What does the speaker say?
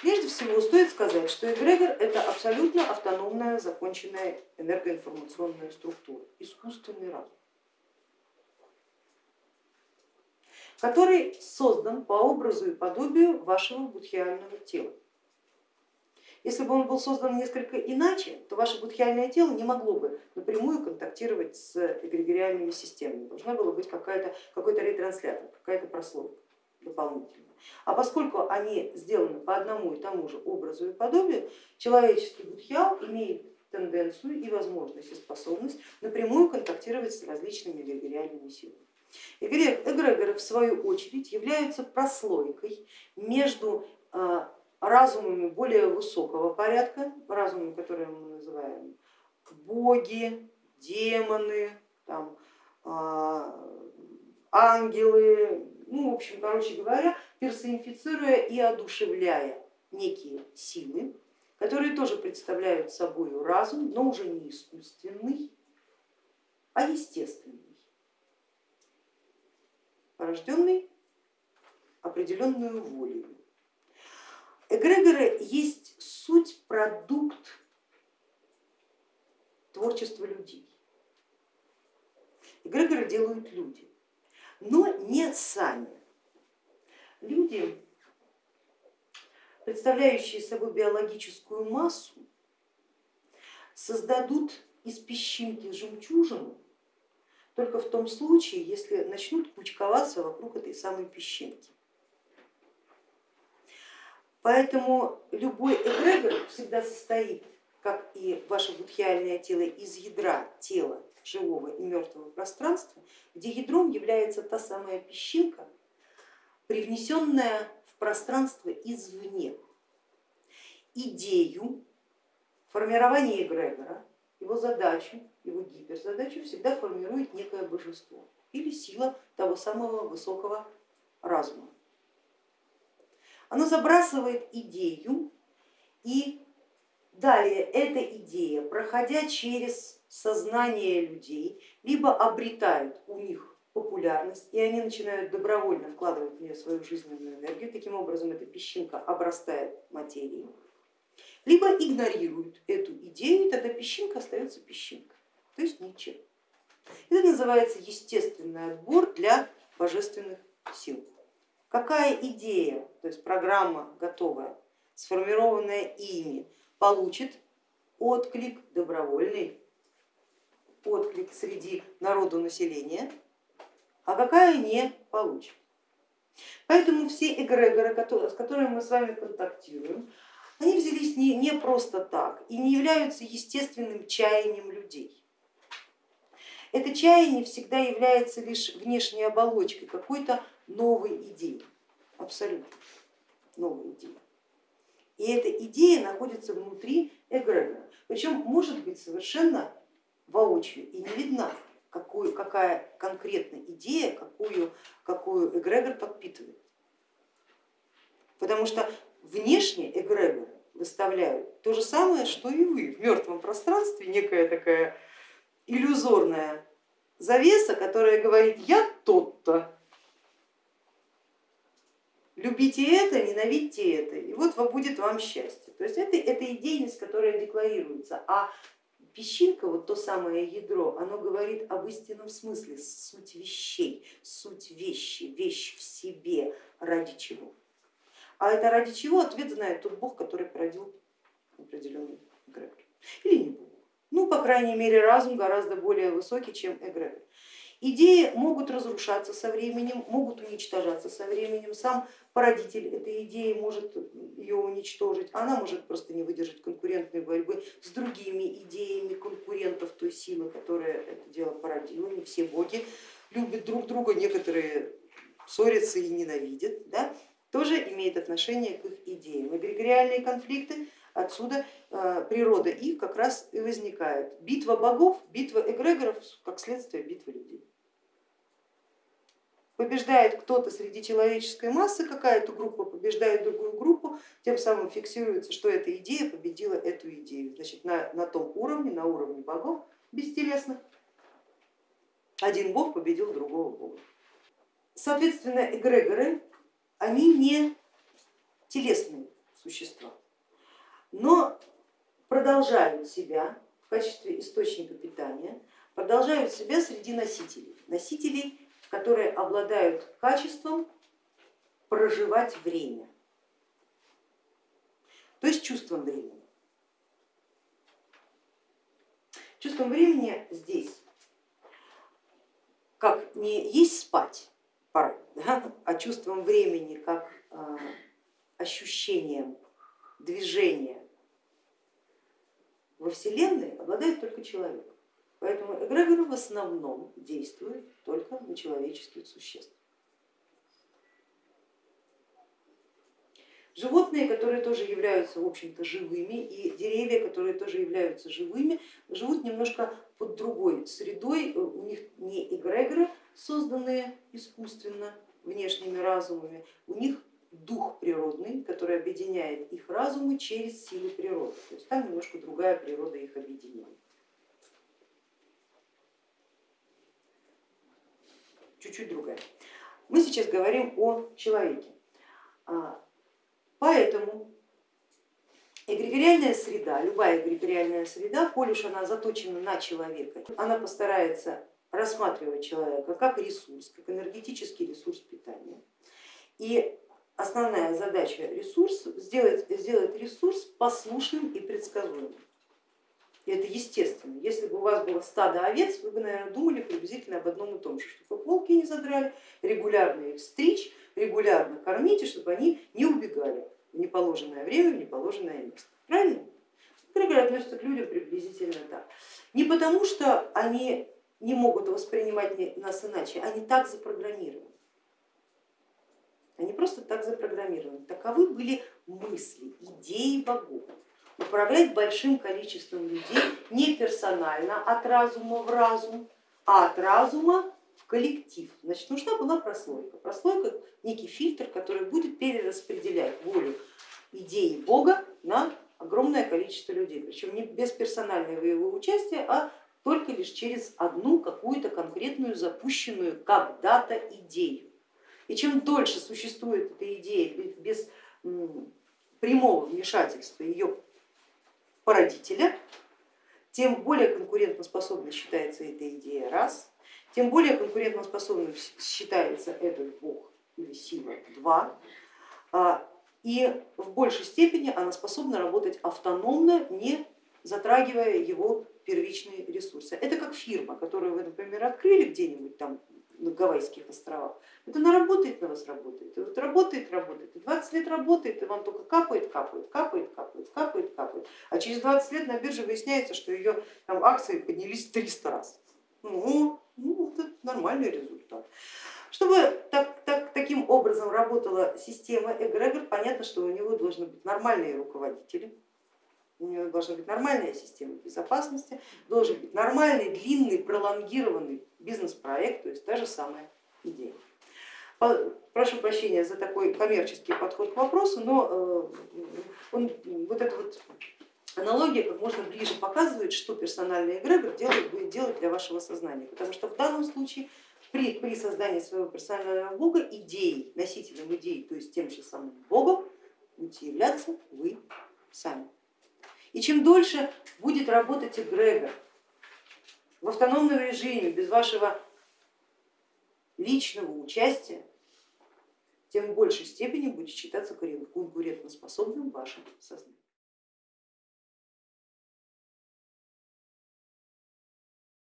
Прежде всего стоит сказать, что эгрегор это абсолютно автономная законченная энергоинформационная структура, искусственный разум, который создан по образу и подобию вашего будхиального тела. Если бы он был создан несколько иначе, то ваше будхиальное тело не могло бы напрямую контактировать с эгрегориальными системами. Должна была быть какой-то ретранслятор, какая-то прослойка дополнительная. А поскольку они сделаны по одному и тому же образу и подобию, человеческий будхиал имеет тенденцию и возможность и способность напрямую контактировать с различными эгрегориальными силами. Эгрегоры в свою очередь являются прослойкой между а, разумами более высокого порядка, разумами, которые мы называем боги, демоны, там, а, ангелы, ну, в общем, короче говоря, персонифицируя и одушевляя некие силы, которые тоже представляют собой разум, но уже не искусственный, а естественный, порожденный определенную волей. Эгрегоры есть суть, продукт творчества людей. Эгрегоры делают люди, но не сами. Люди, представляющие собой биологическую массу, создадут из песчинки жемчужину только в том случае, если начнут кучковаться вокруг этой самой песчинки. Поэтому любой эгрегор всегда состоит, как и ваше будхиальное тело, из ядра тела живого и мертвого пространства, где ядром является та самая песчинка, привнесенная в пространство извне. Идею формирования эгрегора, его задачу, его гиперзадачу всегда формирует некое божество или сила того самого высокого разума. Оно забрасывает идею и далее эта идея, проходя через сознание людей, либо обретает у них популярность, и они начинают добровольно вкладывать в нее свою жизненную энергию, таким образом эта песчинка обрастает материей, либо игнорируют эту идею, и тогда песчинка остается песчинкой, то есть ничем. Это называется естественный отбор для божественных сил. Какая идея, то есть программа готовая, сформированная ими, получит отклик добровольный, отклик среди народу населения, а какая не получит. Поэтому все эгрегоры, с которыми мы с вами контактируем, они взялись не, не просто так и не являются естественным чаянием людей. Это чаяние всегда является лишь внешней оболочкой какой-то новой идеи, абсолютно новой идеи. И эта идея находится внутри эгрегора, причем может быть совершенно воочию и не видна, какую, какая конкретная идея, какую, какую эгрегор подпитывает. Потому что внешне эгрегор выставляют то же самое, что и вы в мертвом пространстве, некая такая иллюзорная завеса, которая говорит, я тот-то, любите это, ненавидьте это, и вот будет вам счастье. То есть это, это идейность, которая декларируется, а песчинка, вот то самое ядро, оно говорит об истинном смысле, суть вещей, суть вещи, вещь в себе, ради чего. А это ради чего ответ знает тот бог, который породил определенный эгрегор. Или не бог. Ну, по крайней мере, разум гораздо более высокий, чем эгрегор. Идеи могут разрушаться со временем, могут уничтожаться со временем. Сам породитель этой идеи может ее уничтожить, она может просто не выдержать конкурентной борьбы с другими идеями конкурентов той силы, которая это дело породила. Не все боги любят друг друга, некоторые ссорятся и ненавидят, да? тоже имеет отношение к их идеям. Эгрегориальные конфликты отсюда э, природа их как раз и возникает. Битва богов, битва эгрегоров, как следствие битвы людей побеждает кто-то среди человеческой массы, какая-то группа побеждает другую группу, тем самым фиксируется, что эта идея победила эту идею. Значит, на, на том уровне, на уровне богов бестелесных, один бог победил другого бога. Соответственно, эгрегоры, они не телесные существа, но продолжают себя в качестве источника питания, продолжают себя среди носителей, носителей, которые обладают качеством проживать время, то есть чувством времени. Чувством времени здесь, как не есть спать, пора, да, а чувством времени как э, ощущением движения во Вселенной обладает только человек. Поэтому эгрегоры в основном действуют только на человеческих существ. Животные, которые тоже являются, в общем-то, живыми, и деревья, которые тоже являются живыми, живут немножко под другой средой, у них не эгрегоры, созданные искусственно внешними разумами, у них дух природный, который объединяет их разумы через силы природы. То есть там немножко другая природа их объединения. Чуть-чуть другая. Мы сейчас говорим о человеке. А, поэтому эгрегориальная среда, любая эгрегориальная среда, коль уж она заточена на человека, она постарается рассматривать человека как ресурс, как энергетический ресурс питания. И основная задача ресурс сделать, сделать ресурс послушным и предсказуемым. Это естественно. Если бы у вас было стадо овец, вы бы, наверное, думали приблизительно об одном и том же, чтобы волки не задрали, регулярно их стричь, регулярно кормить, и чтобы они не убегали в неположенное время, в неположенное место. Правильно? Эгрегоры относятся к людям приблизительно так. Не потому, что они не могут воспринимать нас иначе, они так запрограммированы. Они просто так запрограммированы. Таковы были мысли, идеи богов. Управлять большим количеством людей не персонально от разума в разум, а от разума в коллектив. Значит, нужна была прослойка. Прослойка некий фильтр, который будет перераспределять волю идеи Бога на огромное количество людей, причем не без персонального его участия, а только лишь через одну какую-то конкретную запущенную когда-то идею. И чем дольше существует эта идея без прямого вмешательства ее породителя, тем более конкурентоспособной считается эта идея раз, тем более конкурентоспособным считается этот бог или сила два, а, и в большей степени она способна работать автономно, не затрагивая его первичные ресурсы. Это как фирма, которую вы, например, открыли где-нибудь там на Гавайских островах. Вот она работает на вас, работает, и вот работает, работает, и 20 лет работает, и вам только капает, капает, капает, капает, капает, капает. А через 20 лет на бирже выясняется, что ее там, акции поднялись 300 раз. Ну, ну это нормальный результат. Чтобы так, так, таким образом работала система эгрегор, понятно, что у него должны быть нормальные руководители, у него должна быть нормальная система безопасности, должен быть нормальный, длинный, пролонгированный бизнес-проект, то есть та же самая идея. Прошу прощения за такой коммерческий подход к вопросу, но э, он, вот эта вот аналогия как можно ближе показывает, что персональный эгрегор делает, будет делать для вашего сознания, потому что в данном случае при, при создании своего персонального бога идеей, носителем идей, то есть тем же самым богом, будете являться вы сами. И чем дольше будет работать эгрегор в автономном режиме, без вашего личного участия, тем в большей степени будет считаться конкурентоспособным вашим сознанием.